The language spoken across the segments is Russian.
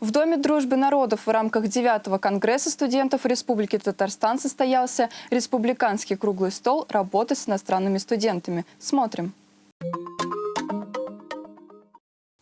В Доме дружбы народов в рамках 9-го Конгресса студентов Республики Татарстан состоялся республиканский круглый стол работы с иностранными студентами. Смотрим.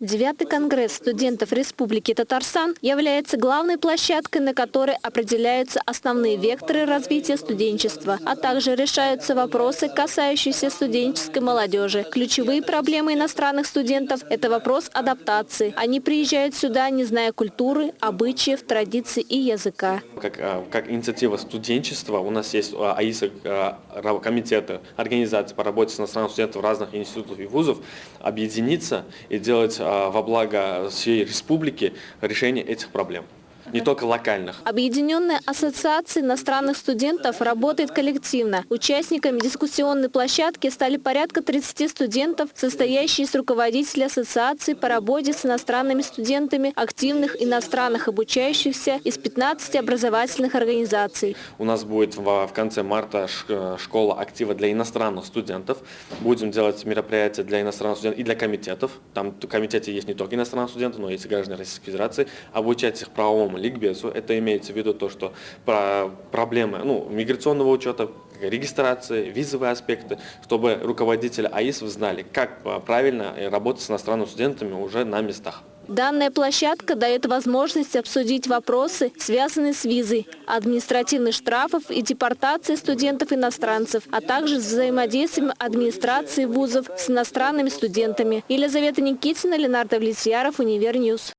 Девятый конгресс студентов Республики Татарстан является главной площадкой, на которой определяются основные векторы развития студенчества, а также решаются вопросы, касающиеся студенческой молодежи. Ключевые проблемы иностранных студентов – это вопрос адаптации. Они приезжают сюда, не зная культуры, обычаев, традиций и языка. Как, а, как инициатива студенчества у нас есть а, АИСа, а, комитеты, организации по работе с иностранными студентами разных институтов и вузов объединиться и делать во благо всей республики решение этих проблем не только локальных. Объединенная ассоциация иностранных студентов работает коллективно. Участниками дискуссионной площадки стали порядка 30 студентов, состоящие из руководителей ассоциации по работе с иностранными студентами, активных иностранных обучающихся из 15 образовательных организаций. У нас будет в конце марта школа актива для иностранных студентов. Будем делать мероприятия для иностранных студентов и для комитетов. Там в комитете есть не только иностранные студенты, но и граждане Российской Федерации. Обучать их правовому ликбезу. Это имеется в виду то, что про проблемы ну, миграционного учета, регистрации, визовые аспекты, чтобы руководители АИСов знали, как правильно работать с иностранными студентами уже на местах. Данная площадка дает возможность обсудить вопросы, связанные с визой, административных штрафов и депортацией студентов-иностранцев, а также с взаимодействием администрации вузов с иностранными студентами. Елизавета Никитина, Ленар Давлетьяров, Универ News.